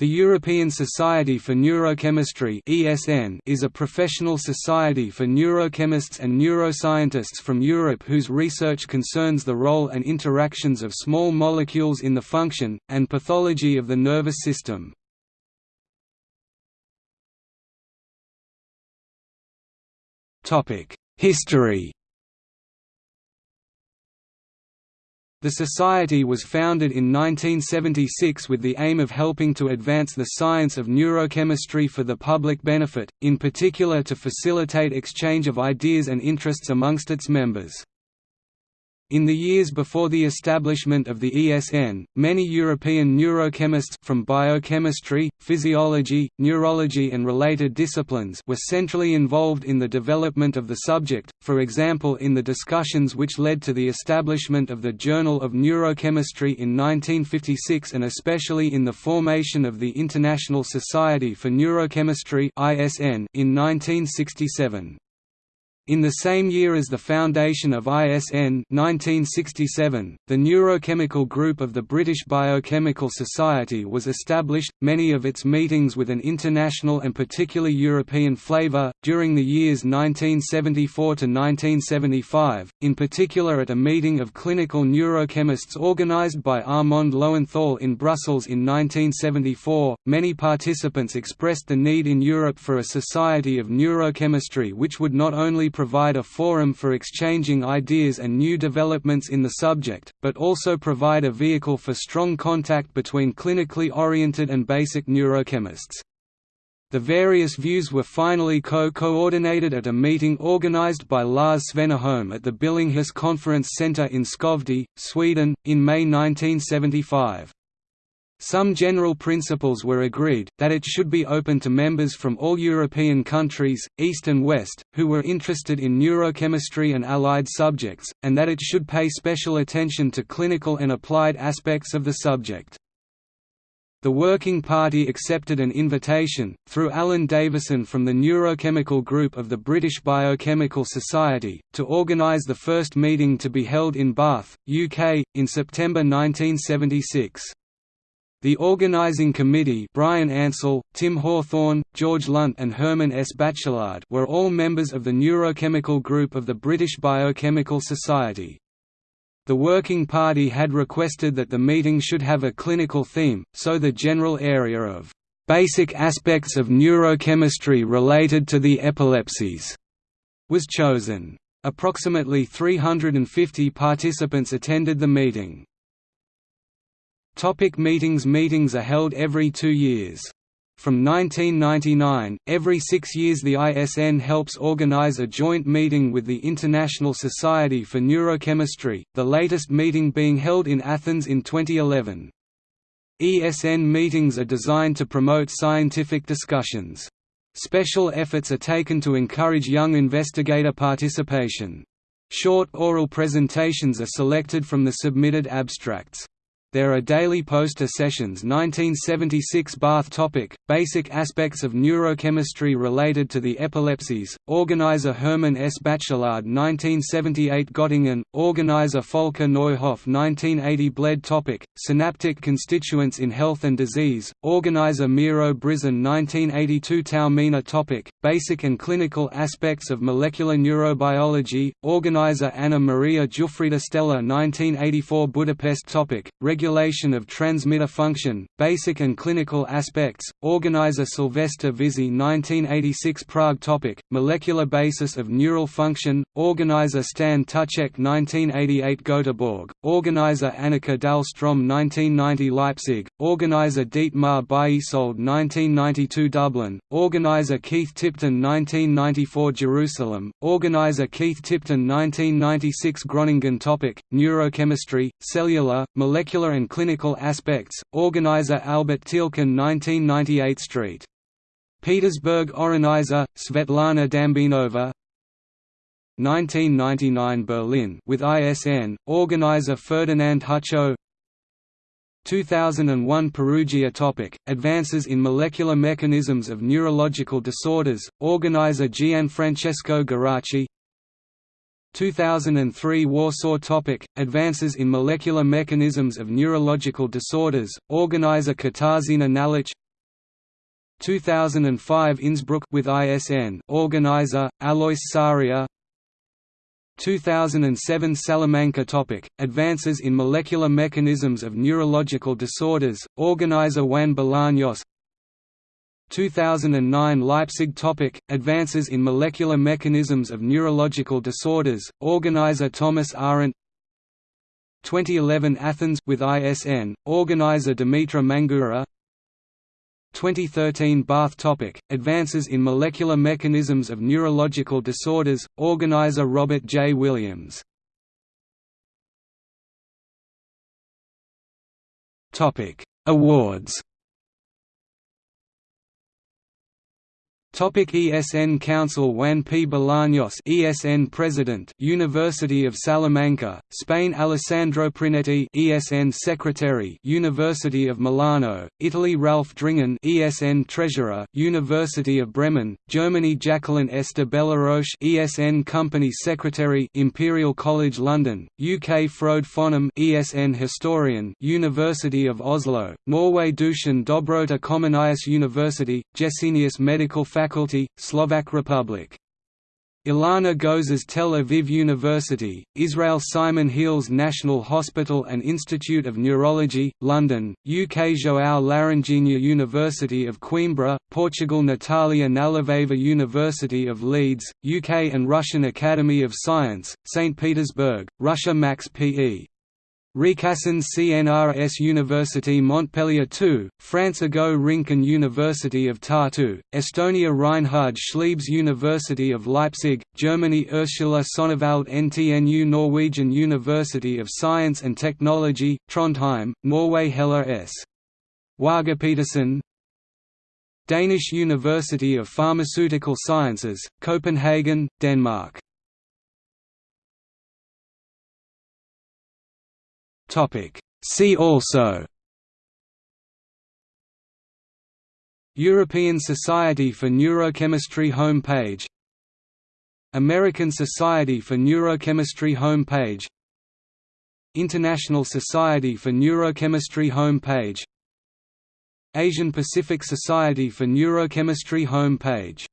The European Society for Neurochemistry is a professional society for neurochemists and neuroscientists from Europe whose research concerns the role and interactions of small molecules in the function, and pathology of the nervous system. History The Society was founded in 1976 with the aim of helping to advance the science of neurochemistry for the public benefit, in particular to facilitate exchange of ideas and interests amongst its members. In the years before the establishment of the ESN, many European neurochemists from biochemistry, physiology, neurology and related disciplines were centrally involved in the development of the subject, for example in the discussions which led to the establishment of the Journal of Neurochemistry in 1956 and especially in the formation of the International Society for Neurochemistry in 1967. In the same year as the foundation of ISN 1967, the Neurochemical Group of the British Biochemical Society was established, many of its meetings with an international and particularly European flavour, during the years 1974 to 1975, in particular at a meeting of clinical neurochemists organised by Armand Lowenthal in Brussels in 1974. Many participants expressed the need in Europe for a society of neurochemistry which would not only provide a forum for exchanging ideas and new developments in the subject, but also provide a vehicle for strong contact between clinically oriented and basic neurochemists. The various views were finally co-coordinated at a meeting organized by Lars Svennerholm at the Billinghus Conference Center in Skövde, Sweden, in May 1975. Some general principles were agreed, that it should be open to members from all European countries, East and West, who were interested in neurochemistry and allied subjects, and that it should pay special attention to clinical and applied aspects of the subject. The Working Party accepted an invitation, through Alan Davison from the Neurochemical Group of the British Biochemical Society, to organise the first meeting to be held in Bath, UK, in September 1976. The organizing committee Brian Ansell, Tim Hawthorne, George Lunt and Herman S. Bachelard were all members of the neurochemical group of the British Biochemical Society. The Working Party had requested that the meeting should have a clinical theme, so the general area of "...basic aspects of neurochemistry related to the epilepsies," was chosen. Approximately 350 participants attended the meeting. Topic meetings Meetings are held every two years. From 1999, every six years the ISN helps organize a joint meeting with the International Society for Neurochemistry, the latest meeting being held in Athens in 2011. ESN meetings are designed to promote scientific discussions. Special efforts are taken to encourage young investigator participation. Short oral presentations are selected from the submitted abstracts. There are daily poster sessions 1976 Bath topic, Basic aspects of neurochemistry related to the epilepsies, organizer Hermann S. Bachelard 1978 Göttingen, organizer Volker Neuhoff 1980 Bled topic, Synaptic constituents in health and disease, organizer Miro Brizan 1982 Taormina topic, Basic and clinical aspects of molecular neurobiology, organizer Anna Maria Giuffrida Stella 1984 Budapest topic, regulation of transmitter function, basic and clinical aspects, organizer Sylvester Vizi 1986 Prague topic, molecular basis of neural function, organizer Stan Tuček 1988 Göteborg, organizer Annica Dahlström 1990 Leipzig, organizer Dietmar Biesold 1992 Dublin, organizer Keith Tipton 1994 Jerusalem, organizer Keith Tipton 1996 Groningen topic, neurochemistry, cellular, molecular and clinical aspects, organizer Albert Thielken 1998 St. Petersburg Organizer, Svetlana Dambinova. 1999 Berlin with ISN, organizer Ferdinand Hucho 2001 Perugia topic, Advances in Molecular Mechanisms of Neurological Disorders, organizer Gianfrancesco Geraci 2003 Warsaw topic, Advances in Molecular Mechanisms of Neurological Disorders, organizer Katarzyna Nałęcz. 2005 Innsbruck with ISN organizer Alois Saria 2007 Salamanca topic Advances in molecular mechanisms of neurological disorders organizer Juan Bolaños 2009 Leipzig topic Advances in molecular mechanisms of neurological disorders organizer Thomas Arendt 2011 Athens with ISN organizer Dimitra Mangoura 2013 Bath topic Advances in molecular mechanisms of neurological disorders organizer Robert J. Williams. Awards Topic ESN Council Juan P. Bolaños ESN President University of Salamanca, Spain Alessandro Prinetti ESN Secretary University of Milano, Italy Ralph Dringen ESN Treasurer University of Bremen, Germany Jacqueline Esther Belleroche ESN Company Secretary Imperial College London, UK Frode Fonnum ESN Historian University of Oslo, Norway Dušan Dobrota Comenius University, Jessenius Medical Faculty Faculty, Slovak Republic. Ilana Gozes Tel Aviv University, Israel Simon Heales National Hospital and Institute of Neurology, London, UK João Laranjinha University of Coimbra, Portugal Natalia Nalivaeva University of Leeds, UK and Russian Academy of Science, St. Petersburg, Russia Max P.E. Recasens CNRS University Montpellier II, France Ago Rinken University of Tartu, Estonia Reinhard Schliebs University of Leipzig, Germany Ursula Sonnewald NTNU Norwegian University of Science and Technology, Trondheim, Norway Heller S. Waagepetersen Danish University of Pharmaceutical Sciences, Copenhagen, Denmark Topic. See also European Society for Neurochemistry homepage American Society for Neurochemistry homepage International Society for Neurochemistry homepage Asian Pacific Society for Neurochemistry home page